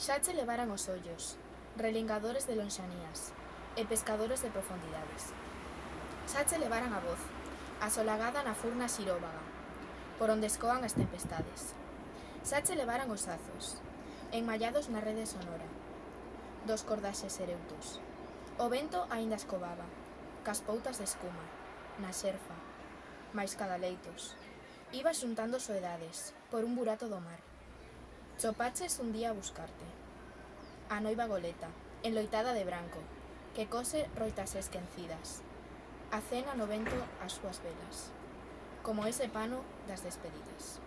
Xa che levaran os ollos, relingadores de lonxanías, e pescadores de profundidades. Xa che levaran a voz, asolagada na furna xiróvaga, por onde escoan as tempestades. Xa che levaran os azos, enmallados na rede sonora, dos cordaxes ereutos. O vento aínda escobaba, cas poutas de escuma, na xerfa, máis cadaleitos. Iba xuntando soedades, por un burato do mar. Chopaches un día a buscarte. A noiva goleta, enloitada de branco, que cose roitas esquencidas. A cena no vento as súas velas, como ese pano das despedidas.